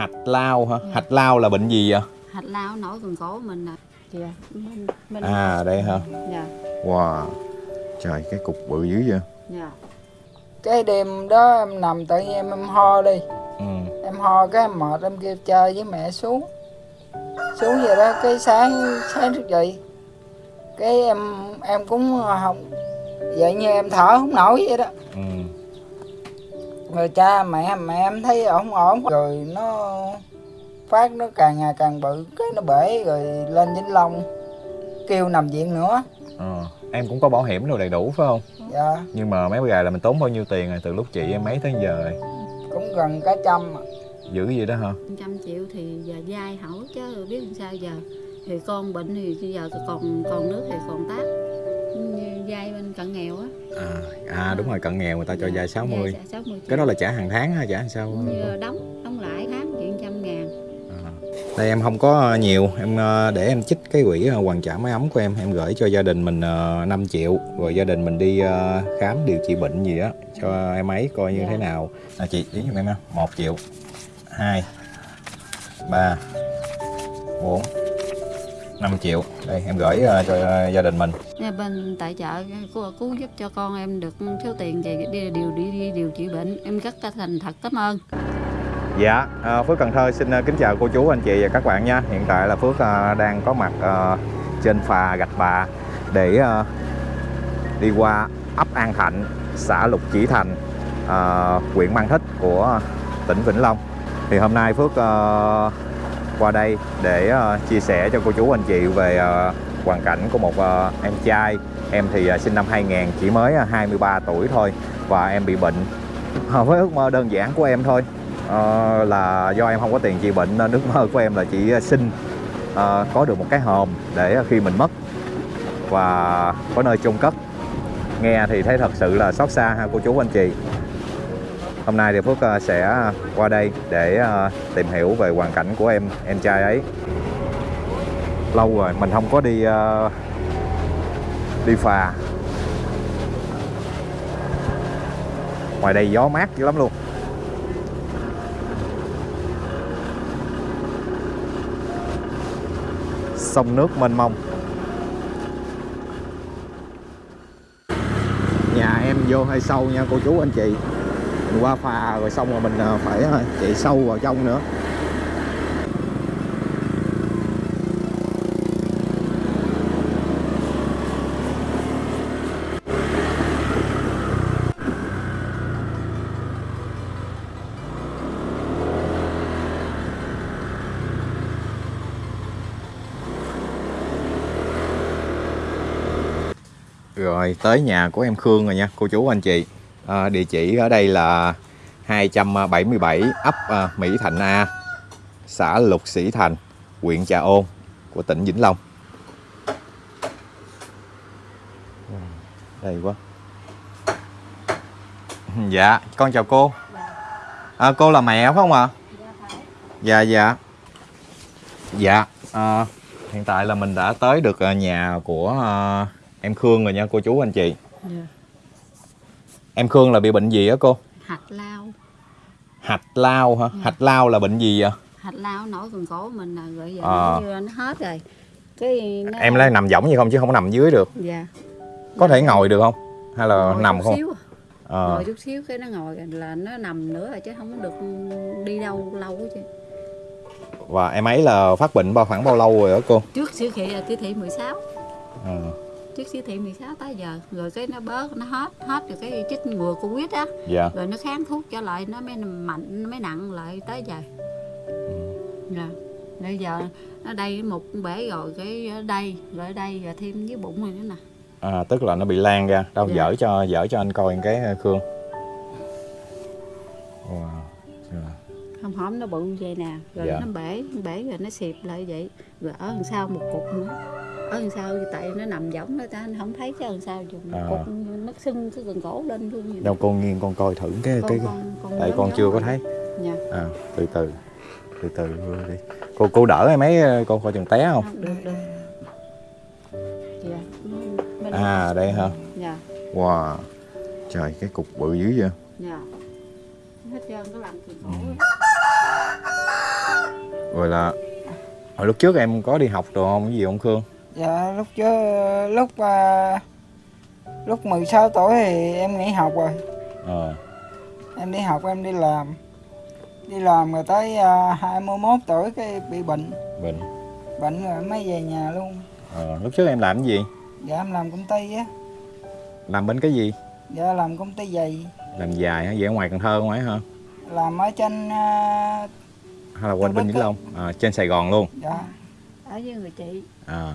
hạch lao hả? Hạch lao là bệnh gì vậy? Hạch lao nổi cần cổ mình nè. Dạ. Mình, mình à đây hả? Dạ. Wow. Trời cái cục bự dữ vậy. Dạ. Cái đêm đó em nằm tự nhiên em, em ho đi. Ừ. Em ho cái em mệt em kêu chơi với mẹ xuống. Xuống vậy đó cái sáng sáng thức dậy. Cái em em cũng không vậy như em thở không nổi vậy đó. Ừ rồi cha mẹ mẹ em thấy ổn ổn. Rồi nó phát nó càng ngày càng bự cái nó bể rồi lên vĩnh long. Kêu nằm viện nữa. Ờ. em cũng có bảo hiểm rồi đầy đủ phải không? Dạ. Nhưng mà mấy bữa gà là mình tốn bao nhiêu tiền rồi từ lúc chị em mấy tới giờ rồi? Cũng gần cả trăm dữ gì đó hả? Trăm triệu thì giờ dai hỏi chứ biết làm sao giờ. Thì con bệnh thì bây giờ còn còn nước thì còn tác dai bên cận nghèo á à, à đúng rồi cận nghèo người ta cho vay 60 Dạ, 60 cái đó là trả hàng tháng hay trả sao đóng đóng lại tháng chuyện trăm ngàn À. Đây em không có nhiều em ờ, để em chích cái quỹ ờ, hoàn trả máy ấm của em em gửi cho gia đình mình ờ, 5 triệu rồi gia đình mình đi ờ, khám điều trị bệnh gì á cho em ấy coi như Dạ. thế nào à, chị ý giùm em ha một triệu hai ba bốn 5 triệu đây em gửi ờ, cho ờ, gia đình mình Nhà bên tại chợ cứu, cứu giúp cho con em được số tiền về đi điều đi, đi điều trị bệnh em rất thành thật cảm ơn Dạ, à, Phước Cần Thơ xin kính chào cô chú, anh chị và các bạn nha. Hiện tại là Phước đang có mặt trên phà Gạch Bà để đi qua ấp An Thạnh, xã Lục Chỉ Thành, huyện Mang Thích của tỉnh Vĩnh Long. Thì hôm nay Phước qua đây để uh, chia sẻ cho cô chú anh chị về uh, hoàn cảnh của một uh, em trai. Em thì uh, sinh năm 2000, chỉ mới uh, 23 tuổi thôi và em bị bệnh. uh, với ước mơ đơn giản của em thôi uh, là do em không có tiền trị bệnh nên ước mơ của em là chỉ xin uh, có được một cái hòm để khi mình mất và có nơi chôn cất nghe thì thấy thật sự là xót xa ha cô chú anh chị hôm nay thì Phước ờ, sẽ ờ, qua đây để ờ, tìm hiểu về hoàn cảnh của em em trai ấy. Lâu rồi, mình không có đi đi phà. Ngoài đây gió mát dữ lắm luôn. Sông nước mênh mông. Nhà em vô hơi sâu nha, cô chú anh chị mình qua phà rồi xong rồi mình à, phải à, chạy sâu vào trong nữa. Rồi, tới nhà của em Khương rồi nha, cô chú anh chị à, Địa chỉ ở đây là 277 ấp à, Mỹ Thạnh A Xã Lục Sĩ Thành huyện Trà Ôn của tỉnh Vĩnh Long. Đây quá. Dạ con chào cô. À, Cô là mẹ phải không ạ? Dạ dạ. Dạ à, Hiện tại là mình đã tới được nhà của à, em Khương rồi nha cô chú anh chị. Dạ. Em Khương là bị bệnh gì á cô? hạch lao Hạch lao hả? Hạch lao là bệnh gì vậy? hạch lao nổi cần cổ mình là rồi giờ Ờ. nó, như nó hết rồi cái nó, Em lấy nằm võng gì không chứ không có nằm dưới được dạ Có thể ngồi được không? Hay là Ngồi nằm không? xíu, à. Ờ, ngồi chút xíu cái nó ngồi là nó nằm nữa rồi chứ không được đi đâu lâu chứ Và em ấy là phát bệnh bao khoảng bao lâu rồi đó cô? trước siêu thị là siêu thị 16 Ờ, trước siêu thị 16 tới giờ. Rồi cái nó bớt nó hết hết rồi cái chích ngừa covid á. Dạ. Rồi nó kháng thuốc trở lại nó mới mạnh nó mới nặng lại tới giờ. Dạ bây giờ nó đây một bể rồi cái ở đây rồi ở đây rồi thêm với bụng rồi nữa nè. À, Tức là nó bị lan ra. Đâu Dạ. dở cho dở cho anh coi cái ờ, Khương. Wow. Rồi. không hổm nó bự vậy nè rồi Dạ. nó bể bể rồi nó xịp lại vậy. Rồi ở đằng sau một cục nữa ở đằng sau tại nó nằm võng đó ta không thấy chứ đằng sau dùng À. nó sưng cái gần cổ lên luôn vậy. Đâu con nghiêng con coi thử cái Con- cái con- con Tại con giống chưa có thấy. Dạ. À, Từ từ Từ từ đi. Cô cô đỡ em ấy ờ, con coi chừng té không? được được dạ. Bên- À đây hả? dạ. Wow. Trời cái cục bự dữ vậy. Dạ. Hết trơn có làm từ cổ Ừ. rồi là hồi lúc trước em có đi học đồ không? Cái gì không Khương dạ lúc trước lúc à, lúc 16 tuổi thì em nghỉ học rồi. Ờ. Em đi học em đi làm. Đi làm rồi tới à, 21 tuổi cái bị bệnh. Bệnh. Bệnh rồi mới về nhà luôn. Ờ lúc trước em làm cái gì? Dạ em làm công ty á. Làm bên cái gì? Dạ làm công ty giày. Làm dài hả? Vậy ở ngoài Cần Thơ ngoài hả? Làm ở trên à, hay là quanh bên Vĩnh Long? À, trên Sài Gòn luôn. Dạ. Ở với người chị. À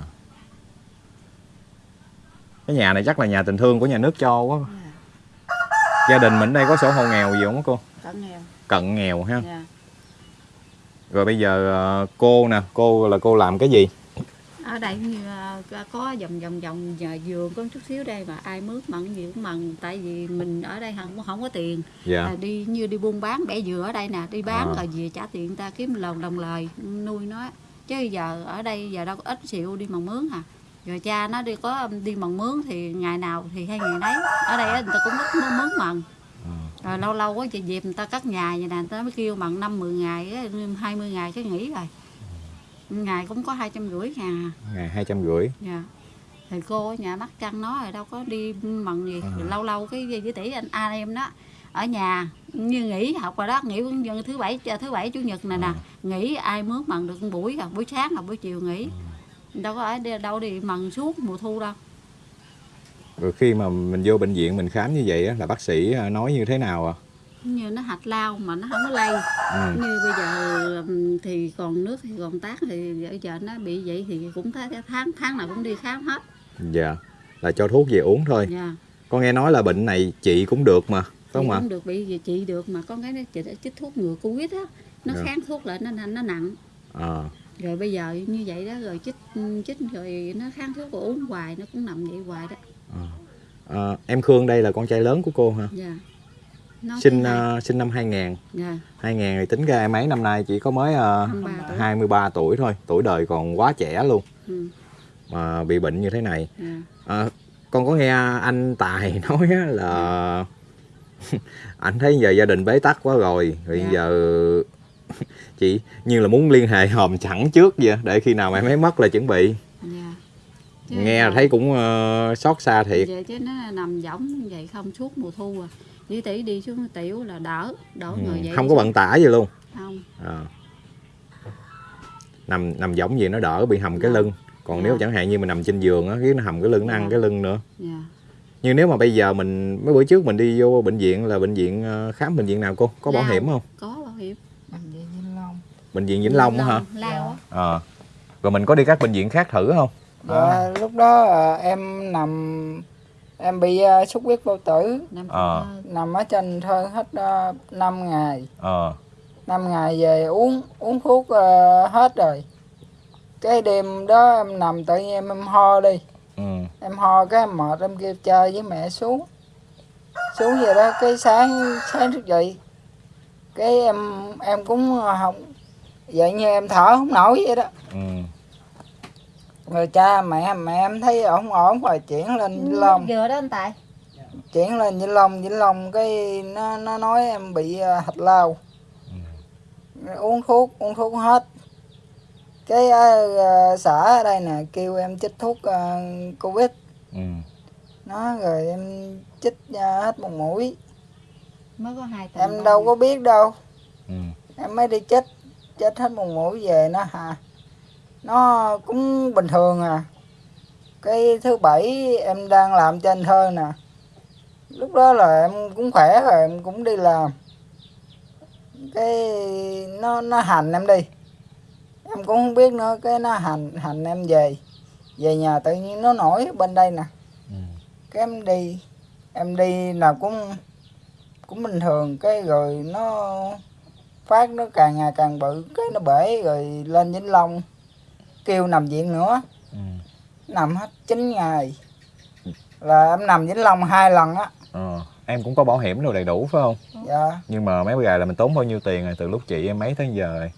cái nhà này chắc là nhà tình thương của nhà nước cho quá. Gia đình mình đây có sổ hộ nghèo gì không cô? Cận nghèo. Cận nghèo ha. Dạ. rồi bây giờ ờ, cô nè cô là cô làm cái gì? Ở đây ờ, có vòng vòng vòng nhà vườn có chút xíu đây mà ai mướt mặn gì cũng mần tại vì mình ở đây không không có tiền. Dạ. Là đi như đi buôn bán bẻ dừa ở đây nè đi bán À. rồi về trả tiền người ta kiếm lồng đồng lời nuôi nó. Chứ giờ ở đây giờ đâu có ít xịu đi mần mướn à rồi cha nó đi có đi mần mướn thì ngày nào thì hay ngày nấy. Ở đây người ta cũng ít mướn mướn mần. À. rồi lâu lâu có chị dịp người ta cắt nhà vậy nè người ta mới kêu mần năm mười ngày á, 20 ngày cái nghỉ rồi. Ngày cũng có hai trăm rưỡi ngàn à ngày hai trăm rưỡi. Dạ. Thì cô ở nhà bắt chăn nó rồi đâu có đi mần gì. À. Rồi lâu lâu cái với tỷ anh anh em đó ở nhà như nghỉ học rồi đó nghỉ thứ bảy thứ bảy chủ nhật này nè. À. nghỉ ai mướn mần được buổi à buổi sáng hoặc buổi chiều nghỉ đâu có ở đi- đâu đi mần suốt mùa thu đâu. Rồi khi mà mình vô bệnh viện mình khám như vậy á, là bác sĩ ờ, nói như thế nào à như nó hạch lao mà nó không có lây. Ừ. như bây giờ thì còn nước thì còn tác thì bây giờ nó bị vậy thì cũng thấy tháng tháng nào cũng đi khám hết. Dạ là cho thuốc về uống thôi. Nha con nghe nói là bệnh này chị cũng được mà phải không ạ? cũng được bị trị được mà con cái nó chị đã chích thuốc ngừa covid á. Nó Dạ. kháng thuốc lại nó nó nặng. À, rồi bây giờ như vậy đó rồi chích chích rồi nó kháng thuốc rồi uống hoài nó cũng nằm vậy hoài đó. À, em Khương đây là con trai lớn của cô hả? Dạ. Nó sinh ờ, sinh năm 2000 dạ. 2000 thì tính ra em ấy năm nay chỉ có mới ờ, 23 tuổi. 23 tuổi thôi tuổi đời còn quá trẻ luôn. Ừ, mà bị bệnh như thế này. Dạ. à, con có nghe anh Tài nói á là anh thấy giờ gia đình bế tắc quá rồi rồi Dạ. giờ chị như là muốn liên hệ hòm chẳng trước vậy để khi nào mà em ấy mất là chuẩn bị. Dạ. Chứ nghe giờ- thấy cũng ờ, xót xa thiệt. Vậy chứ nó nằm võng vậy không suốt mùa thu à. Đi tỷ đi xuống tiểu là đỡ đỡ Ừ, người vậy không có bận tả gì luôn. Không. Ờ. nằm nằm giống gì nó đỡ bị hầm cái Dạ. lưng. Còn Dạ. nếu chẳng hạn như mình nằm trên giường á cái nó hầm cái lưng nó ăn Dạ. cái lưng nữa. Dạ. Nhưng nếu mà bây giờ mình mấy bữa trước mình đi vô bệnh viện là bệnh viện ờ, khám bệnh viện nào cô? Có bảo Lao. hiểm không? Có bảo hiểm bệnh viện Vĩnh Long bệnh viện Vĩnh Long á hả? Lao á. Ờ. rồi mình có đi các bệnh viện khác thử không? Dạ lúc đó à, em nằm em bị à, xuất huyết bao tử. Ờ. Thơ. nằm ở trên thơ hết uh, 5 ngày. Ờ. 5 ngày về uống uống thuốc ờ, hết rồi. Cái đêm đó em nằm tự nhiên em, em ho đi. Ừ. Em ho cái em mệt em kêu chơi với mẹ xuống. Xuống vậy đó cái sáng sáng thức dậy cái em em cũng không vậy như em thở không nổi vậy đó. Ừ. Rồi cha mẹ mẹ em thấy ổn ổn rồi chuyển lên Vĩnh Long. vừa đó anh Tài. Chuyển lên Vĩnh Long Vĩnh Long cái nó nó nói em bị ờ, hạch lao. Uống thuốc uống thuốc hết. Cái ở ờ, xã ở đây nè kêu em chích thuốc ờ, covid. Ừ. Nó rồi em chích ờ, hết một mũi. Mới có hai tuần em đâu có biết đâu. Ừ. Em mới đi chích chích hết một mũi về nó hà nó cũng bình thường à. Cái thứ bảy em đang làm trên thơ nè. Lúc đó là em cũng khỏe rồi em cũng đi làm. Cái nó nó hành em đi. Em cũng không biết nữa cái nó hành hành em về. Về nhà tự nhiên nó nổi bên đây nè. Ừ. Cái em đi em đi là cũng cũng bình thường. Cái rồi nó phát nó càng ngày càng bự cái nó bể rồi lên vĩnh long kêu nằm viện nữa. Ừ. Nằm hết 9 ngày. Là em nằm vĩnh long hai lần á. Ờ em cũng có bảo hiểm đồ đầy đủ phải không? Dạ. Nhưng mà mấy bữa gà là mình tốn bao nhiêu tiền rồi từ lúc chị em mấy tới giờ rồi?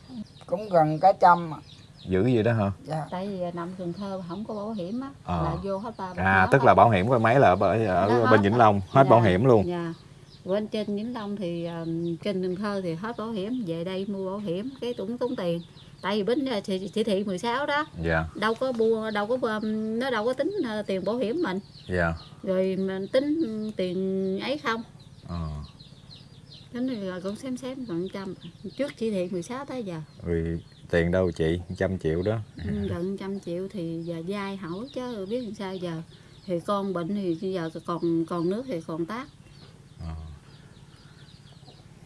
Cũng gần cả trăm à. dữ gì đó hả? Dạ. Tại vì nằm Cần Thơ không có bảo hiểm á Ờ. là vô hết ba à tức là bảo hiểm của mấy là ở, ở Đó, bên Vĩnh Long hết Dạ, bảo hiểm luôn. Dạ bên trên vĩnh long thì ờ, trên cần thơ thì hết bảo hiểm về đây mua bảo hiểm cái tốn tốn tiền. Tại vì bến ờ, chỉ, chỉ thị 16 đó dạ. đâu có mua đâu có ờ, nó đâu có tính tiền bảo hiểm mình. Dạ. Rồi mình tính tiền ấy không. Ờ. tính rồi cũng xém xém gần trăm trước chỉ thị 16 tới giờ. Rồi tiền đâu chị? Trăm triệu đó. Ừ, gần trăm triệu thì giờ dai hỏi chứ biết làm sao giờ. Thì con bệnh thì bây giờ còn còn nước thì còn tác. Ờ.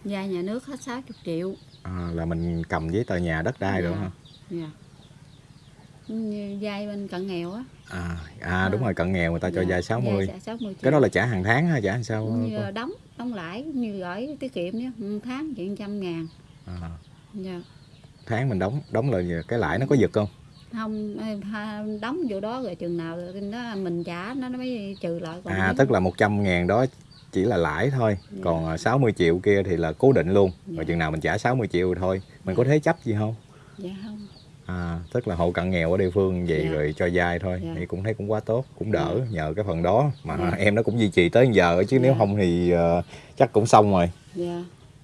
dai nhà nước hết 60 triệu. À, là mình cầm giấy tờ nhà đất đai rồi Dạ. hả dạ. Dai bên cận nghèo á. À, à đúng rồi cận nghèo người ta cho Dạ, vay 60 Dạ, 60 triệu. cái đó là trả hàng tháng hay trả làm sao? Như đóng đóng lãi như gửi tiết kiệm nhé. Một tháng chuyện trăm ngàn. À, dạ. tháng mình đóng đóng là cái lãi nó có giật không? Không ha- đóng vô đó rồi chừng nào nó mình trả nó mới trừ lại. Còn à tức là 100 ngàn đó chỉ là lãi thôi. Dạ. còn à, 60 triệu kia thì là cố định luôn. Dạ. rồi chừng nào mình trả 60 triệu rồi thôi. Mình có thế chấp gì không? Dạ không. À tức là hộ cận nghèo ở địa phương vậy Dạ. rồi cho vay thôi. Dạ. thì cũng thấy cũng quá tốt cũng đỡ nhờ cái phần đó. Mà Dạ. em nó cũng duy trì tới giờ chứ nếu Dạ. không thì ờ, chắc cũng xong rồi. Dạ.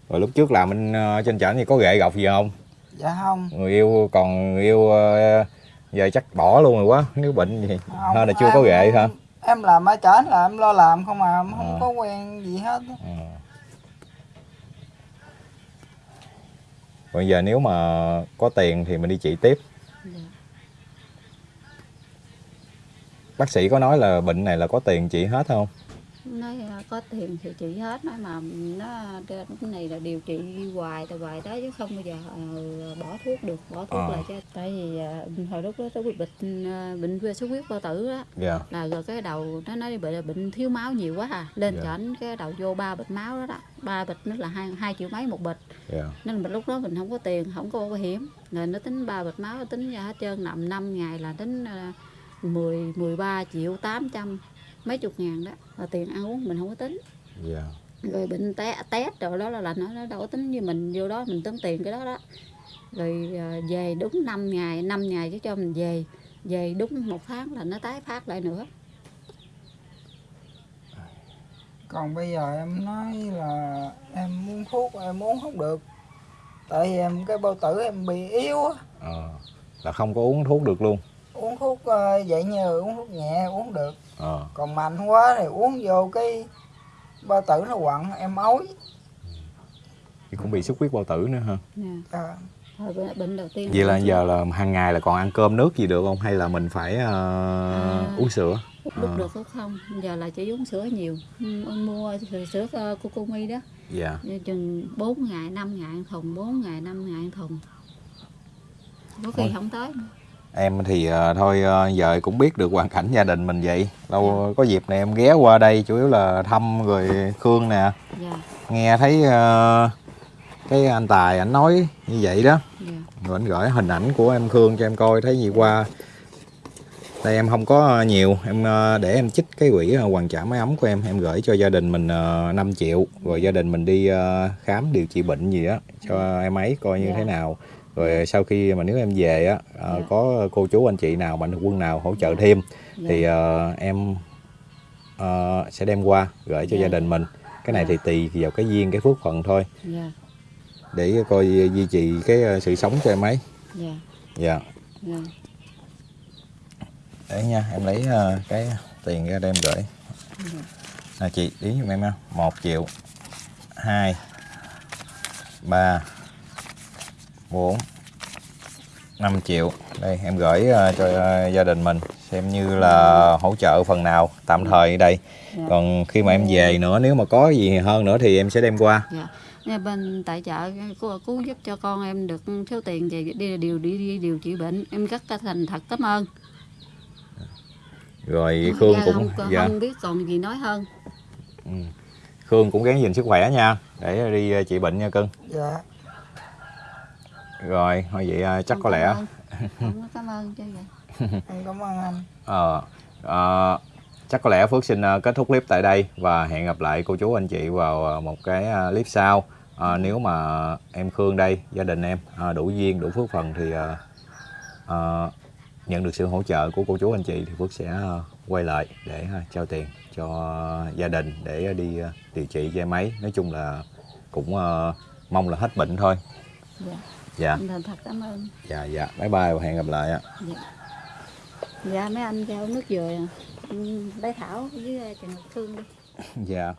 Rồi lúc trước làm anh ờ, trên trển thì có ghệ gọc gì không? Dạ không. Người yêu còn người yêu ờ, giờ chắc bỏ luôn rồi quá. Nếu bệnh gì Không, hơn là chưa có ghệ hả em làm ở trển là em lo làm không à em không Ờ. có quen gì hết á. Ờ. Bây giờ nếu mà có tiền thì mình đi trị tiếp dạ Bác sĩ có nói là bệnh này là có tiền trị hết không? Nói à, có tiền thì trị hết nói mà nó cái này là điều trị hoài từ hoài đó chứ không bao giờ ờ, bỏ thuốc được bỏ thuốc Ờ. là cho tại vì à, hồi lúc đó tôi bị bệnh à, bệnh về xuất huyết bao tử đó. Dạ. Là rồi cái đầu nó nói bị là bệnh thiếu máu nhiều quá à lên Dạ. cho ảnh cái đầu vô ba bịch máu đó đó. Ba bịch nó là hai hai triệu mấy một bịch. Dạ. Nên mình lúc đó mình không có tiền không có bảo hiểm. Rồi nó tính ba bịch máu tính ra hết trơn nằm 5 ngày là tính uh, 10 13 triệu 800 mấy chục ngàn đó. Là tiền ăn uống mình không có tính. Dạ. Rồi bệnh té tét rồi đó là là nó nó đâu có tính như mình. Vô đó mình tính tiền cái đó đó. Rồi à, về đúng 5 ngày 5 ngày chứ cho mình về. Về đúng một tháng là nó tái phát lại nữa. Còn bây giờ em nói là em uống thuốc em uống không được. Tại vì em cái bao tử em bị yếu á. Ờ, Là không có uống thuốc được luôn uống thuốc ờ, vậy như uống thuốc nhẹ uống được Ờ còn mạnh quá thì uống vô cái bao tử nó quặn em ói Thì cũng bị xuất huyết bao tử nữa ha nè à, Thôi bệnh, đầu tiên Vậy là giờ là hàng ngày là còn ăn cơm nước gì được không? Hay là mình phải ờ, À. uống sữa? lúc, Ờ. được lúc không giờ là chỉ uống sữa nhiều Ừ, mua sữa, sữa uh, Cocomi đó Dạ Như chừng 4 ngày 5 ngày ăn thùng 4 ngày 5 ngày ăn thùng có khi Ôi. không tới nữa. Em thì ờ, thôi ờ, giờ cũng biết được hoàn cảnh gia đình mình vậy. Lâu có dịp này em ghé qua đây chủ yếu là thăm rồi Khương nè. Dạ. Nghe thấy ờ, cái anh Tài ảnh nói như vậy đó. Dạ. Rồi anh gửi hình ảnh của em Khương cho em coi thấy gì qua. Đây em không có nhiều em để em chích cái quỹ hoàn trả máy ấm của em. Em gửi cho gia đình mình uh, 5 triệu rồi gia đình mình đi khám điều trị bệnh gì á cho em ấy coi như Dạ. thế nào rồi sau khi mà nếu em về á ờ, Dạ. có cô chú anh chị nào mạnh thường quân nào hỗ trợ thêm dạ. thì ờ, em ờ, sẽ đem qua gửi cho Dạ. gia đình mình. Cái này thì tùy vào cái duyên cái phước phận thôi. Dạ. Để coi duy trì cái ờ, sự sống cho em ấy. Dạ. Dạ. Dạ. Để nha em lấy ờ, cái tiền ra đem gửi. Dạ. nè chị đếm giùm em ha một triệu hai ba bốn. Năm triệu. Đây em gửi ờ, cho ờ, gia đình mình xem như là hỗ trợ phần nào tạm thời ở đây. Dạ. còn khi mà em về nữa nếu mà có gì hơn nữa thì em sẽ đem qua. Dạ. Nha, bên tại chợ cô cứu giúp cho con em được số tiền về đi điều đi, đi điều trị bệnh. Em rất thành thật cảm ơn. Rồi Khương Dạ, cũng không, không, dạ, không biết còn gì nói hơn. Ừ. Khương cũng gắng gìn sức khỏe nha. Để đi ờ, trị bệnh nha cưng. Dạ rồi thôi vậy ờ, chắc Không có lẽ cảm ơn. không cảm ơn chứ vậy. Em cảm ơn anh. Ờ, ờ, chắc có lẽ Phước xin ờ, kết thúc clip tại đây và hẹn gặp lại cô chú anh chị vào ờ, một cái clip sau. Ờ, nếu mà em Khương đây, gia đình em ờ, đủ duyên, đủ phước phần thì ờ, ờ, nhận được sự hỗ trợ của cô chú anh chị thì Phước sẽ ờ, quay lại để ờ, trao tiền cho gia đình để đi ờ, điều trị che máy. Nói chung là cũng ờ, mong là hết bệnh thôi. Dạ dạ. Thành thật cảm ơn. Dạ dạ. Bye bye và hẹn gặp lại ạ. Dạ. Dạ mấy anh giao nước dừa à. Ừ, lấy thảo với trần ngọc thương đi. Dạ